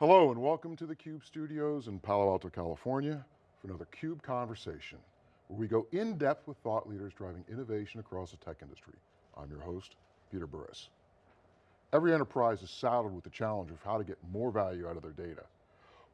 Hello and welcome to the CUBE studios in Palo Alto, California for another CUBE Conversation, where we go in depth with thought leaders driving innovation across the tech industry. I'm your host, Peter Burris. Every enterprise is saddled with the challenge of how to get more value out of their data,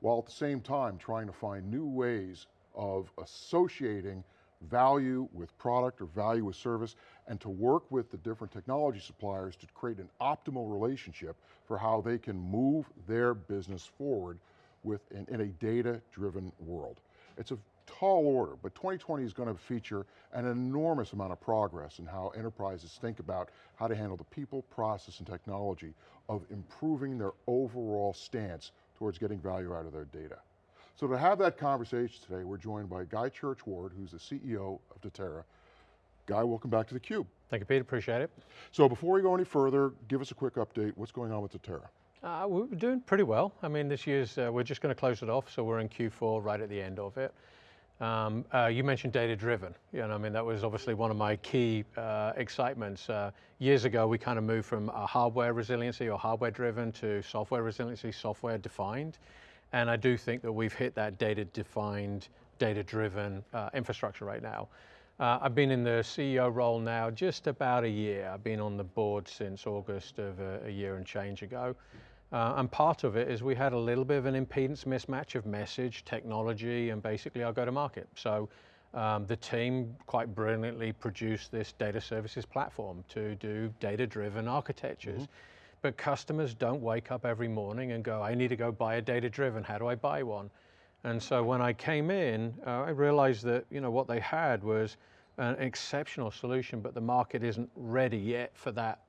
while at the same time trying to find new ways of associating value with product or value with service and to work with the different technology suppliers to create an optimal relationship for how they can move their business forward with in, in a data-driven world. It's a tall order, but 2020 is going to feature an enormous amount of progress in how enterprises think about how to handle the people, process, and technology of improving their overall stance towards getting value out of their data. So to have that conversation today, we're joined by Guy Churchward, who's the CEO of Datera. Guy, welcome back to theCUBE. Thank you, Pete, appreciate it. So before we go any further, give us a quick update. What's going on with Datera? Uh, we're doing pretty well. I mean, this year's, uh, we're just going to close it off, so we're in Q4 right at the end of it. Um, uh, you mentioned data-driven. You know, I mean, that was obviously one of my key uh, excitements. Uh, years ago, we kind of moved from hardware resiliency or hardware-driven to software resiliency, software-defined. And I do think that we've hit that data-defined, data-driven uh, infrastructure right now. Uh, I've been in the CEO role now just about a year. I've been on the board since August of a, a year and change ago. Uh, and part of it is we had a little bit of an impedance mismatch of message, technology, and basically our go-to-market. So um, the team quite brilliantly produced this data services platform to do data-driven architectures. Mm -hmm but customers don't wake up every morning and go, I need to go buy a data-driven, how do I buy one? And so when I came in, uh, I realized that you know what they had was an exceptional solution, but the market isn't ready yet for that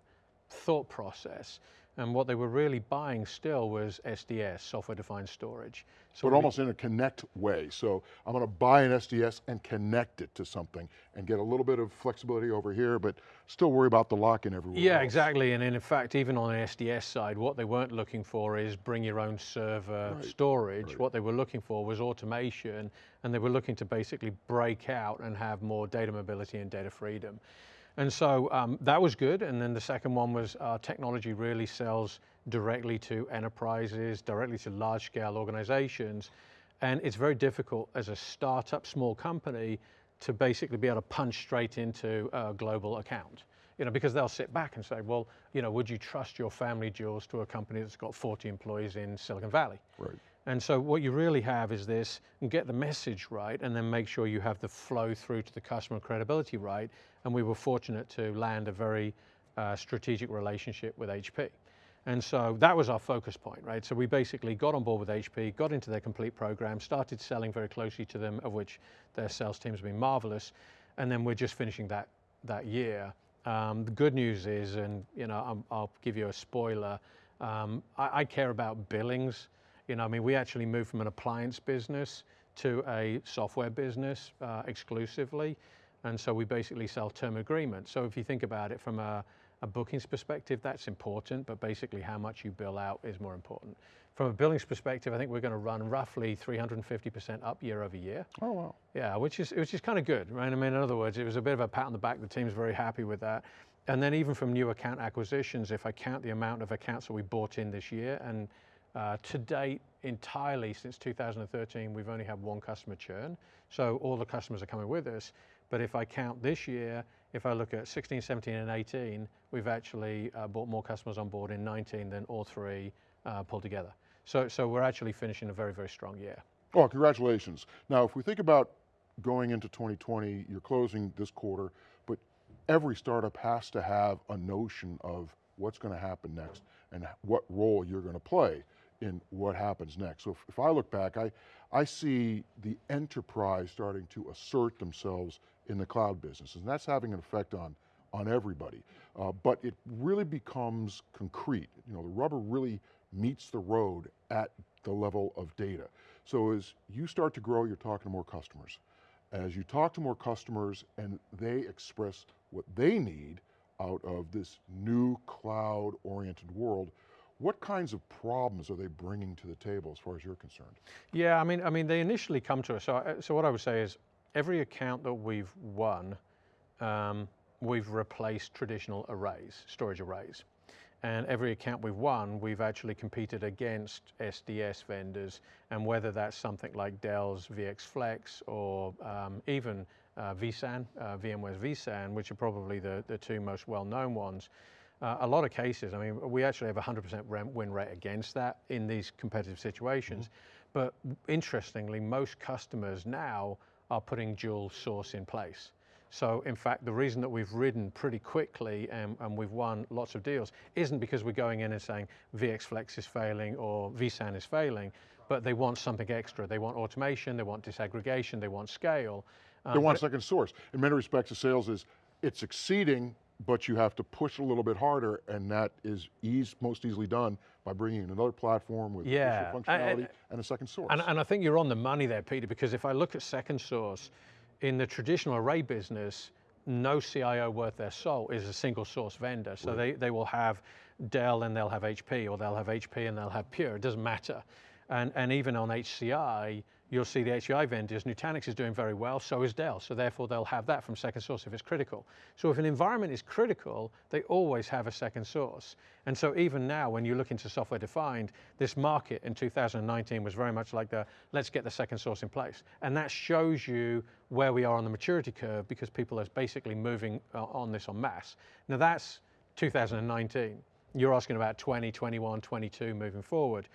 thought process. And what they were really buying still was SDS, software-defined storage. So but almost in a connect way. So I'm going to buy an SDS and connect it to something and get a little bit of flexibility over here, but still worry about the lock-in everywhere Yeah, else. exactly. And in fact, even on the SDS side, what they weren't looking for is bring your own server right. storage. Right. What they were looking for was automation, and they were looking to basically break out and have more data mobility and data freedom. And so um, that was good. And then the second one was uh, technology really sells directly to enterprises, directly to large scale organizations. And it's very difficult as a startup, small company to basically be able to punch straight into a global account. You know, because they'll sit back and say, well, you know, would you trust your family jewels to a company that's got 40 employees in Silicon Valley? Right. And so what you really have is this, and get the message right and then make sure you have the flow through to the customer credibility right. And we were fortunate to land a very uh, strategic relationship with HP. And so that was our focus point, right? So we basically got on board with HP, got into their complete program, started selling very closely to them, of which their sales teams have been marvelous. And then we're just finishing that, that year. Um, the good news is, and you know, i will give you a spoiler, um, I, I care about billings you know, I mean, we actually moved from an appliance business to a software business uh, exclusively. And so we basically sell term agreements. So if you think about it from a, a bookings perspective, that's important, but basically how much you bill out is more important. From a billings perspective, I think we're going to run roughly 350% up year over year. Oh, wow. Yeah, which is, which is kind of good, right? I mean, in other words, it was a bit of a pat on the back. The team's very happy with that. And then even from new account acquisitions, if I count the amount of accounts that we bought in this year and to date, entirely since 2013, we've only had one customer churn. So all the customers are coming with us. But if I count this year, if I look at 16, 17, and 18, we've actually uh, brought more customers on board in 19 than all three uh, pulled together. So, so we're actually finishing a very, very strong year. Oh, congratulations. Now, if we think about going into 2020, you're closing this quarter, but every startup has to have a notion of what's going to happen next and what role you're going to play in what happens next. So if, if, I look back, I, I see the enterprise starting to assert themselves in the cloud business, and that's having an effect on, on everybody. Uh, but it really becomes concrete. You know, the rubber really meets the road at the level of data. So as you start to grow, you're talking to more customers. As you talk to more customers and they express what they need out of this new cloud-oriented world, what kinds of problems are they bringing to the table as far as you're concerned? Yeah, I mean, I mean, they initially come to us. So, uh, so what I would say is, every account that we've won, um, we've replaced traditional arrays, storage arrays. And every account we've won, we've actually competed against SDS vendors, and whether that's something like Dell's VX Flex or um, even uh, vSAN, uh, VMware's vSAN, which are probably the, the two most well-known ones. Uh, a lot of cases, I mean, we actually have a 100% win rate against that in these competitive situations. Mm -hmm. But interestingly, most customers now are putting dual source in place. So in fact, the reason that we've ridden pretty quickly and, and, we've won lots of deals isn't because we're going in and saying VX Flex is failing or vSAN is failing, but they want something extra. They want automation, they want disaggregation, they want scale. Um, they want second source. In many respects, the sales is, it's succeeding, but you have to push a little bit harder and that is ease, most easily done by bringing in another platform with yeah. functionality and, and, a second source. And, and I think you're on the money there, Peter, because if I look at second source, in the traditional array business, no CIO worth their salt is a single source vendor. So right. they, they will have Dell and they'll have HP, or they'll have HP and they'll have Pure, it doesn't matter. And, and even on HCI, you'll see the HCI vendors, Nutanix is doing very well, so is Dell, so therefore they'll have that from second source if it's critical. So if an environment is critical, they always have a second source. And so even now, when you look into software defined, this market in 2019 was very much like the, let's get the second source in place. And that shows you where we are on the maturity curve because people are basically moving uh, on this en masse. Now that's 2019. You're asking about 20, 21, 22 moving forward.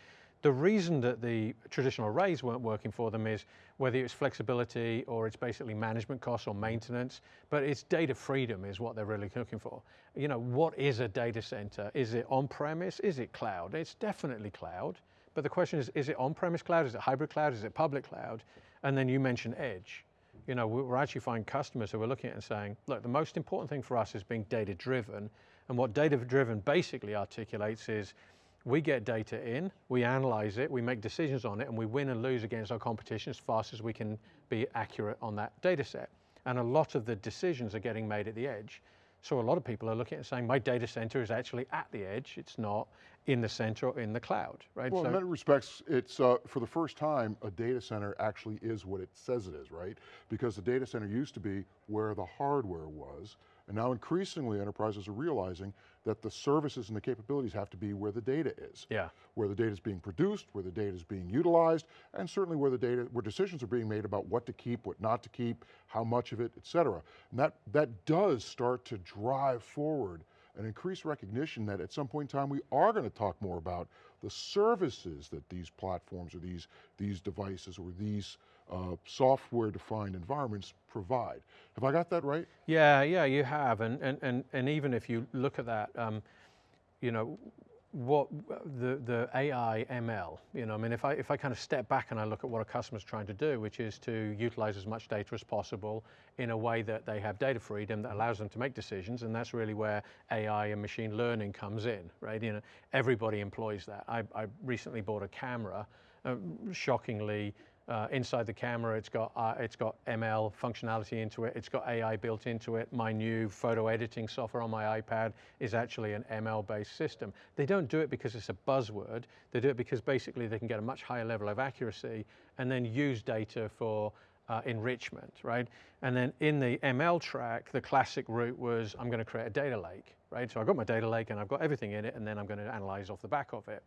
The reason that the traditional arrays weren't working for them is whether it's flexibility or it's basically management costs or maintenance, but it's data freedom is what they're really looking for. You know, what is a data center? Is it on-premise? Is it cloud? It's definitely cloud, but the question is, is it on-premise cloud? Is it hybrid cloud? Is it public cloud? And then you mentioned edge. You know, we're actually finding customers who are looking at it and saying, look, the most important thing for us is being data driven. And what data driven basically articulates is we get data in, we analyze it, we make decisions on it, and we win and lose against our competition as fast as we can be accurate on that data set. And a lot of the decisions are getting made at the edge. So a lot of people are looking at saying, my data center is actually at the edge, it's not in the center or in the cloud, right? Well, so, in many respects, it's, uh, for the first time, a data center actually is what it says it is, right? Because the data center used to be where the hardware was, and now increasingly enterprises are realizing that the services and the capabilities have to be where the data is. Yeah. Where the data is being produced, where the data is being utilized, and certainly where the data, where decisions are being made about what to keep, what not to keep, how much of it, et cetera. And that, that does start to drive forward an increased recognition that at some point in time we are going to talk more about the services that these platforms or these, these devices or these uh, software-defined environments provide. Have I got that right? Yeah, yeah, you have. And, and, and, and even if you look at that, um, you know, what the, the AI ML, you know, I mean, if I, if I kind of step back and I look at what a customer's trying to do, which is to utilize as much data as possible in a way that they have data freedom that allows them to make decisions, and that's really where AI and machine learning comes in, right? You know, everybody employs that. I, I recently bought a camera, uh, shockingly, uh, inside the camera, it's got, uh, it's got ML functionality into it, it's got AI built into it. My new photo editing software on my iPad is actually an ML-based system. They don't do it because it's a buzzword, they do it because basically they can get a much higher level of accuracy and then use data for uh, enrichment, right? And then in the ML track, the classic route was I'm going to create a data lake, right? So I've got my data lake and I've got everything in it and then I'm going to analyze off the back of it.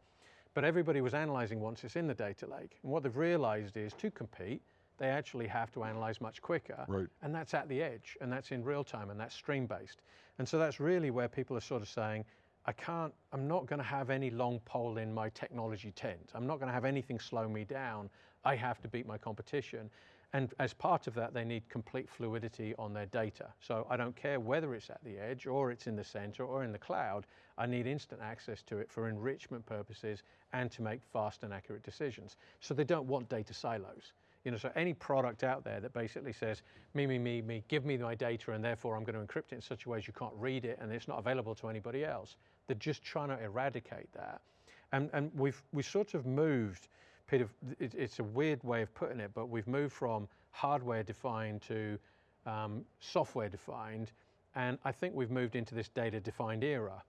But everybody was analyzing once it's in the data lake. And what they've realized is to compete, they actually have to analyze much quicker. Right. And that's at the edge, and that's in real time, and that's stream based. And so that's really where people are sort of saying, I can't, I'm not going to have any long pole in my technology tent. I'm not going to have anything slow me down. I have to beat my competition. And as part of that, they need complete fluidity on their data. So I don't care whether it's at the edge or it's in the center or in the cloud, I need instant access to it for enrichment purposes and to make fast and accurate decisions. So they don't want data silos. You know, so any product out there that basically says, me, me, me, me, give me my data and therefore I'm going to encrypt it in such a way as you can't read it and it's not available to anybody else. They're just trying to eradicate that. And, and we've, we sort of moved Peter, it's a weird way of putting it, but we've moved from hardware defined to um, software defined, and I think we've moved into this data defined era.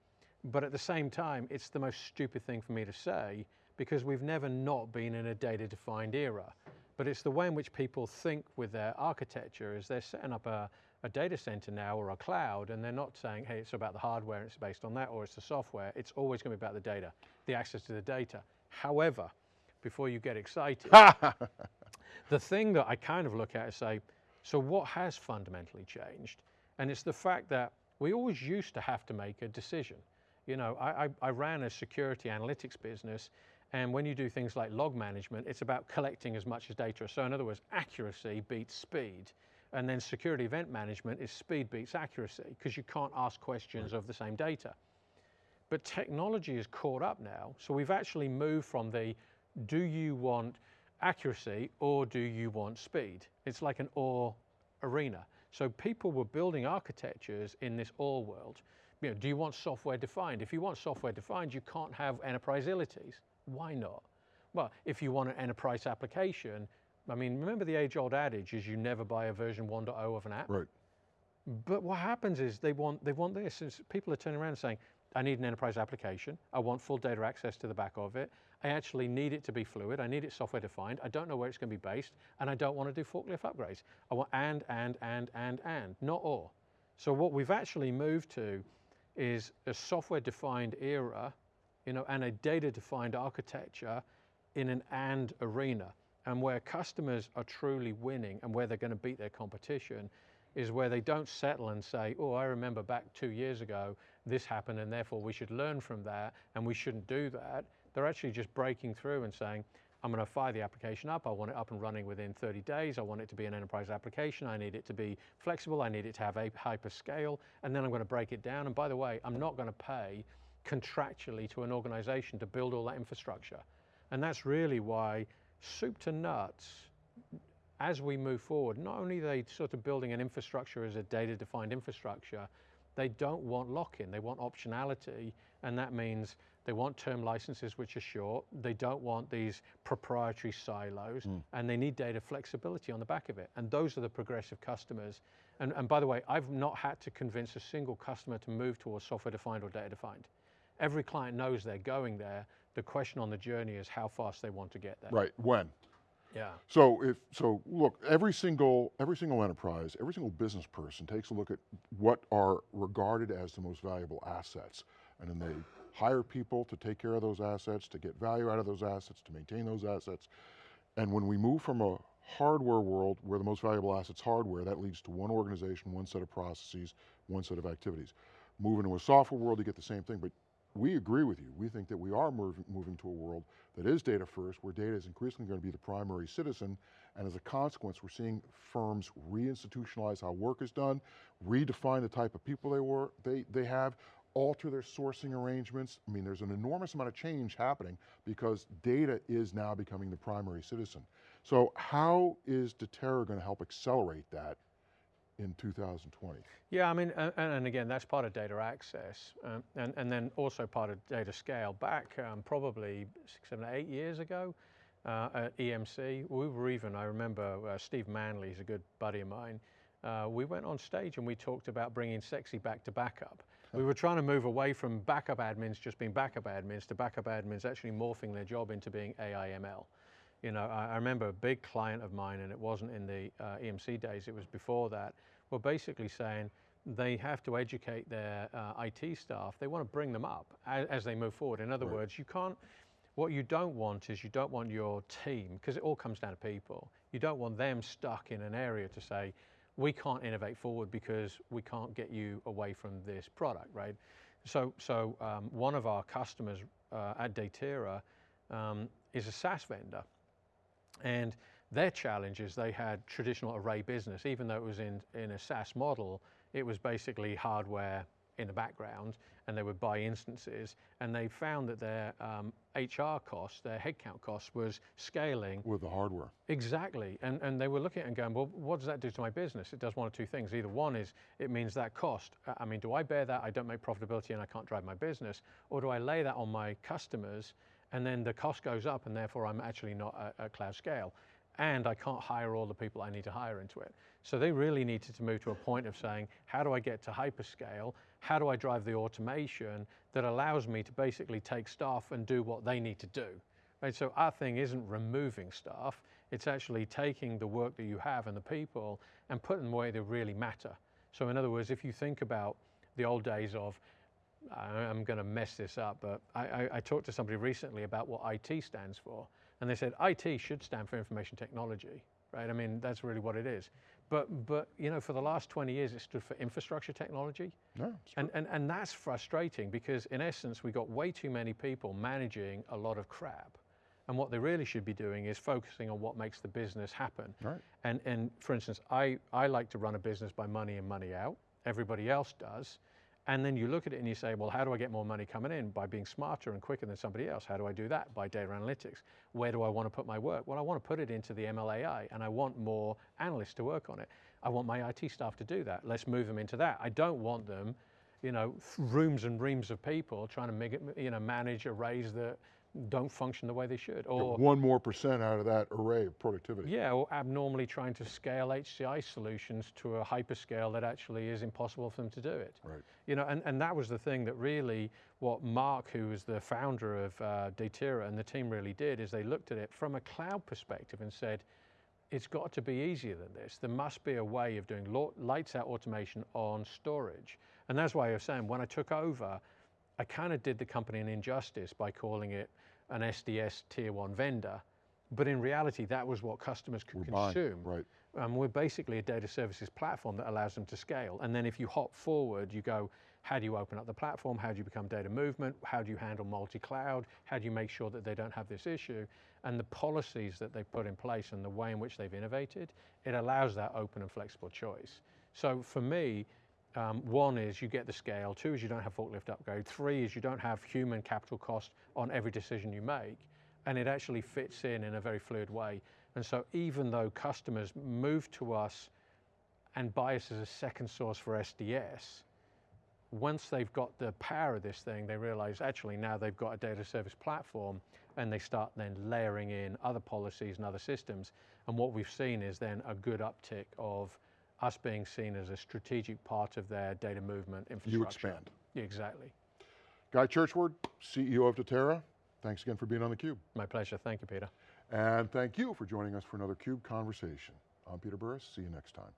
But at the same time, it's the most stupid thing for me to say because we've never not been in a data defined era. but it's the way in which people think with their architecture is they're setting up a, a data center now or a cloud and they're not saying, hey, it's about the hardware it's based on that or it's the software. It's always going to be about the data, the access to the data. However, before you get excited, the thing that I kind of look at is say, so what has fundamentally changed? And it's the fact that we always used to have to make a decision. You know, I, I, I ran a security analytics business and when you do things like log management, it's about collecting as much as data. So in other words, accuracy beats speed. And then security event management is speed beats accuracy because you can't ask questions of the same data. But technology is caught up now. So we've actually moved from the do you want accuracy or do you want speed? It's like an or arena. So people were building architectures in this or world. You know, do you want software defined? If you want software defined, you can't have enterprise ilities. Why not? Well, if you want an enterprise application, I mean, remember the age old adage is you never buy a version 1.0 of an app? Right. But what happens is they want, they want this. People are turning around and saying, I need an enterprise application. I want full data access to the back of it. I actually need it to be fluid. I need it software defined. I don't know where it's going to be based. And I don't want to do forklift upgrades. I want and, and, and, and, and, not or. So what we've actually moved to is a software defined era you know, and a data-defined architecture in an and arena. And where customers are truly winning and where they're going to beat their competition is where they don't settle and say, oh, I remember back two years ago, this happened and therefore we should learn from that and we shouldn't do that. They're actually just breaking through and saying, I'm going to fire the application up. I want it up and running within 30 days. I want it to be an enterprise application. I need it to be flexible. I need it to have a hyperscale. And then I'm going to break it down. And by the way, I'm not going to pay contractually to an organization to build all that infrastructure. And that's really why soup to nuts, as we move forward, not only are they sort of building an infrastructure as a data defined infrastructure, they don't want lock-in, they want optionality, and that means they want term licenses which are short, they don't want these proprietary silos, mm. and they need data flexibility on the back of it. And those are the progressive customers. And, and by the way, I've not had to convince a single customer to move towards software defined or data defined. Every client knows they're going there. The question on the journey is how fast they want to get there. Right, when? Yeah. So if so, look, every single every single enterprise, every single business person takes a look at what are regarded as the most valuable assets, and then they hire people to take care of those assets, to get value out of those assets, to maintain those assets. And when we move from a hardware world where the most valuable assets hardware, that leads to one organization, one set of processes, one set of activities. Move into a software world, you get the same thing, but we agree with you. We think that we are moving, moving to a world that is data first, where data is increasingly going to be the primary citizen, and as a consequence, we're seeing firms reinstitutionalize how work is done, redefine the type of people they, were, they, they have, alter their sourcing arrangements. I mean, there's an enormous amount of change happening because data is now becoming the primary citizen. So how is Datera going to help accelerate that in 2020? Yeah, I mean, and, and again, that's part of data access, um, and, and then also part of data scale. Back um, probably six, seven, eight years ago uh, at EMC, we were even, I remember uh, Steve Manley, he's a good buddy of mine, uh, we went on stage and we talked about bringing sexy back to backup. We were trying to move away from backup admins just being backup admins to backup admins actually morphing their job into being AIML. You know, I, I, remember a big client of mine, and it wasn't in the uh, EMC days, it was before that, were basically saying they have to educate their uh, IT staff. They want to bring them up as, as they move forward. In other right. words, you can't, what you don't want is you don't want your team, because it all comes down to people, you don't want them stuck in an area to say, we can't innovate forward because we can't get you away from this product, right? So, so um, one of our customers uh, at Datera um, is a SaaS vendor. And their challenge is they had traditional array business, even though it was in, in a SaaS model, it was basically hardware in the background and they would buy instances and they found that their um, HR costs, their headcount costs was scaling. With the hardware. Exactly. And, and they were looking at it and going, well, what does that do to my business? It does one of two things. Either one is it means that cost. I mean, do I bear that? I don't make profitability and I can't drive my business. Or do I lay that on my customers and then the cost goes up and therefore I'm actually not at, at cloud scale and I can't hire all the people I need to hire into it. So they really needed to move to a point of saying, how do I get to hyperscale? How do I drive the automation that allows me to basically take staff and do what they need to do? Right, so our thing isn't removing staff, It's actually taking the work that you have and the people and putting them where they really matter. So, in other words, if you think about the old days of, I'm going to mess this up, but I, I, I talked to somebody recently about what IT stands for, and they said IT should stand for information technology, right? I mean, that's really what it is. But, but you know, for the last 20 years, it stood for infrastructure technology. No, And, and, and that's frustrating because, in essence, we got way too many people managing a lot of crap. And what they really should be doing is focusing on what makes the business happen. Right. And, and for instance, I, I like to run a business by money in, money out. Everybody else does. And then you look at it and you say, well, how do I get more money coming in? By being smarter and quicker than somebody else. How do I do that? By data analytics. Where do I want to put my work? Well, I want to put it into the MLAI and I want more analysts to work on it. I want my IT staff to do that. Let's move them into that. I don't want them, you know, rooms and reams of people trying to make it, you know, manage arrays that don't function the way they should. Or one more percent out of that array of productivity. yeah, or abnormally trying to scale HCI solutions to a hyperscale that actually is impossible for them to do it. Right. You know, and, and that was the thing that really what Marc, who was the founder of uh, Datera and the team really did, is they looked at it from a cloud perspective and said, it's got to be easier than this. There must be a way of doing lights out automation on storage. And that's why I was saying when I took over, I kind of did the company an injustice by calling it an SDS tier one vendor. But in reality, that was what customers could We're buying, consume. right. Um, we're basically a data services platform that allows them to scale. And then if you hop forward, you go, how do you open up the platform? How do you become data movement? How do you handle multi-cloud? How do you make sure that they don't have this issue? And the policies that they put in place and the way in which they've innovated, it allows that open and flexible choice. So for me, um, one is you get the scale. Two is you don't have forklift upgrade. Three is you don't have human capital cost on every decision you make. And it actually fits in in a very fluid way. And so even though customers move to us and buy us as a second source for SDS, once they've got the power of this thing, they realize actually now they've got a data service platform and they start then layering in other policies and other systems. And what we've seen is then a good uptick of us being seen as a strategic part of their data movement infrastructure. You expand. Exactly. Guy Churchward, CEO of Datera, thanks again for being on theCUBE. My pleasure. Thank you, Peter. And thank you for joining us for another CUBE Conversation. I'm Peter Burris, see you next time.